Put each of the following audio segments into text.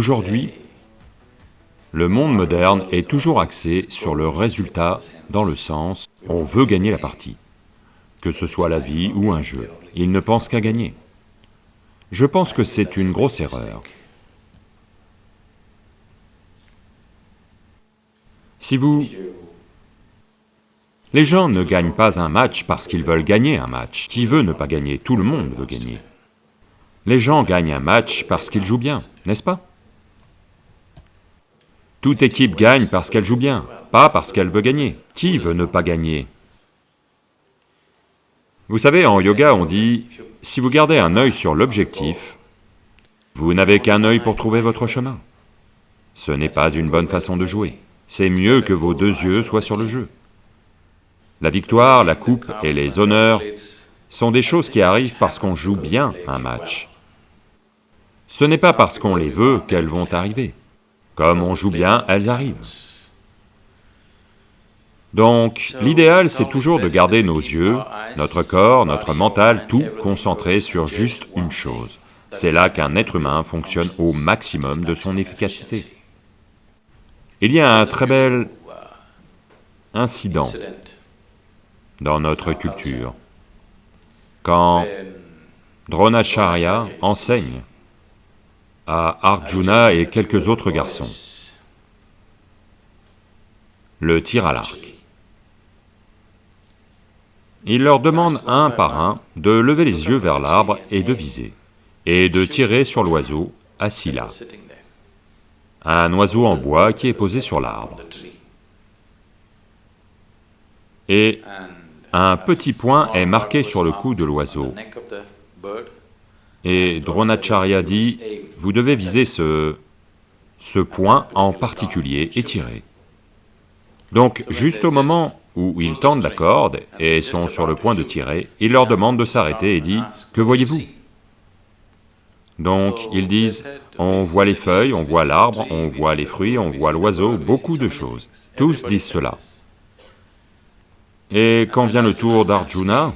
Aujourd'hui, le monde moderne est toujours axé sur le résultat dans le sens on veut gagner la partie, que ce soit la vie ou un jeu, il ne pense qu'à gagner. Je pense que c'est une grosse erreur. Si vous... Les gens ne gagnent pas un match parce qu'ils veulent gagner un match. Qui veut ne pas gagner? Tout le monde veut gagner. Les gens gagnent un match parce qu'ils jouent bien, n'est-ce pas? Toute équipe gagne parce qu'elle joue bien, pas parce qu'elle veut gagner. Qui veut ne pas gagner? Vous savez, en yoga on dit, si vous gardez un œil sur l'objectif, vous n'avez qu'un œil pour trouver votre chemin. Ce n'est pas une bonne façon de jouer. C'est mieux que vos deux yeux soient sur le jeu. La victoire, la coupe et les honneurs sont des choses qui arrivent parce qu'on joue bien un match. Ce n'est pas parce qu'on les veut qu'elles vont arriver. Comme on joue bien, elles arrivent. Donc, l'idéal, c'est toujours de garder nos yeux, notre corps, notre mental, tout concentré sur juste une chose. C'est là qu'un être humain fonctionne au maximum de son efficacité. Il y a un très bel incident dans notre culture. Quand Dronacharya enseigne à Arjuna et quelques autres garçons. Le tir à l'arc. Il leur demande un par un de lever les yeux vers l'arbre et de viser, et de tirer sur l'oiseau assis là. Un oiseau en bois qui est posé sur l'arbre. Et un petit point est marqué sur le cou de l'oiseau. Et Dronacharya dit, vous devez viser ce, ce point en particulier et tirer. Donc, juste au moment où ils tendent la corde et sont sur le point de tirer, il leur demande de s'arrêter et dit, « Que voyez-vous » Donc, ils disent, on voit les feuilles, on voit l'arbre, on voit les fruits, on voit l'oiseau, beaucoup de choses. Tous disent cela. Et quand vient le tour d'Arjuna,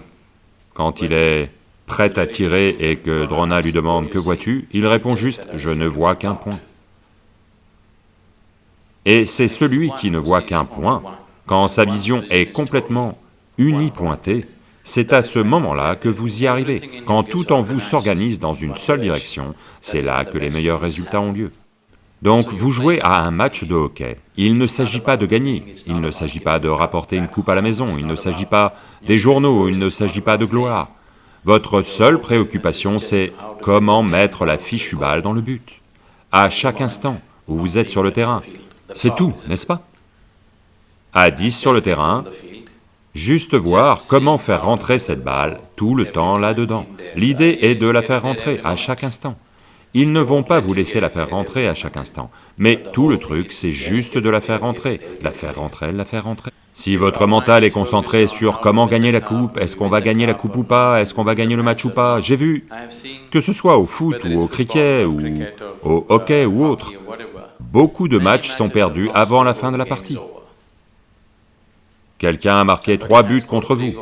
quand il est prêt à tirer et que Drona lui demande « Que vois-tu » il répond juste « Je ne vois qu'un point ». Et c'est celui qui ne voit qu'un point, quand sa vision est complètement unipointée, c'est à ce moment-là que vous y arrivez. Quand tout en vous s'organise dans une seule direction, c'est là que les meilleurs résultats ont lieu. Donc vous jouez à un match de hockey. Il ne s'agit pas de gagner, il ne s'agit pas de rapporter une coupe à la maison, il ne s'agit pas des journaux, il ne s'agit pas de gloire. Votre seule préoccupation, c'est comment mettre la fichue balle dans le but, à chaque instant où vous êtes sur le terrain. C'est tout, n'est-ce pas? À 10 sur le terrain, juste voir comment faire rentrer cette balle tout le temps là-dedans. L'idée est de la faire rentrer à chaque instant. Ils ne vont pas vous laisser la faire rentrer à chaque instant, mais tout le truc, c'est juste de la faire rentrer, la faire rentrer, la faire rentrer. Si votre mental est concentré sur comment gagner la coupe, est-ce qu'on va gagner la coupe ou pas, est-ce qu'on va gagner le match ou pas, j'ai vu, que ce soit au foot ou au cricket ou au hockey ou autre, beaucoup de matchs sont perdus avant la fin de la partie. Quelqu'un a marqué trois buts contre vous.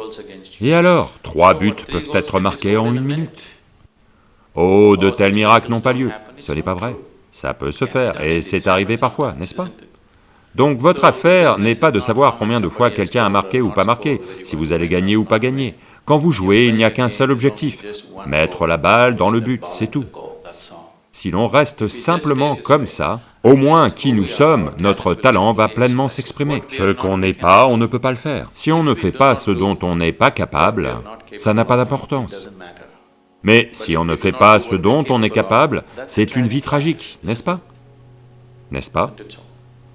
Et alors, trois buts peuvent être marqués en une minute. Oh, de tels miracles n'ont pas lieu. Ce n'est pas vrai. Ça peut se faire, et c'est arrivé parfois, n'est-ce pas? Donc votre affaire n'est pas de savoir combien de fois quelqu'un a marqué ou pas marqué, si vous allez gagner ou pas gagner. Quand vous jouez, il n'y a qu'un seul objectif, mettre la balle dans le but, c'est tout. Si l'on reste simplement comme ça, au moins qui nous sommes, notre talent va pleinement s'exprimer. Ce qu'on n'est pas, on ne peut pas le faire. Si on ne fait pas ce dont on n'est pas capable, ça n'a pas d'importance. Mais si on ne fait pas ce dont on est capable, c'est une vie tragique, n'est-ce pas? N'est-ce pas?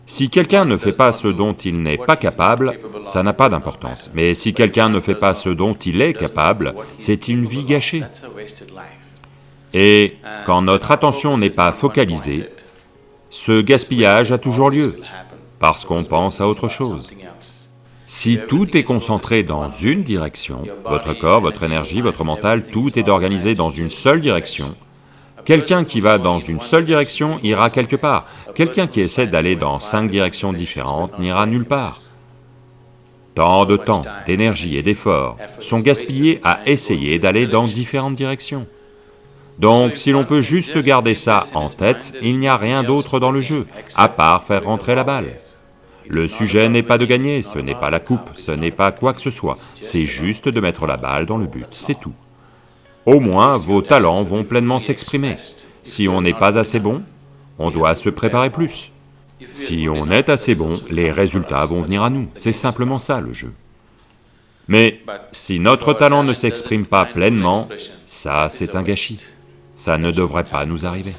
Si quelqu'un ne fait pas ce dont il n'est pas capable, ça n'a pas d'importance. Mais si quelqu'un ne fait pas ce dont il est capable, c'est une vie gâchée. Et quand notre attention n'est pas focalisée, ce gaspillage a toujours lieu, parce qu'on pense à autre chose. Si tout est concentré dans une direction, votre corps, votre énergie, votre mental, tout est organisé dans une seule direction, Quelqu'un qui va dans une seule direction ira quelque part, quelqu'un qui essaie d'aller dans cinq directions différentes n'ira nulle part. Tant de temps, d'énergie et d'efforts sont gaspillés à essayer d'aller dans différentes directions. Donc si l'on peut juste garder ça en tête, il n'y a rien d'autre dans le jeu, à part faire rentrer la balle. Le sujet n'est pas de gagner, ce n'est pas la coupe, ce n'est pas quoi que ce soit, c'est juste de mettre la balle dans le but, c'est tout. Au moins, vos talents vont pleinement s'exprimer. Si on n'est pas assez bon, on doit se préparer plus. Si on est assez bon, les résultats vont venir à nous, c'est simplement ça le jeu. Mais si notre talent ne s'exprime pas pleinement, ça c'est un gâchis, ça ne devrait pas nous arriver.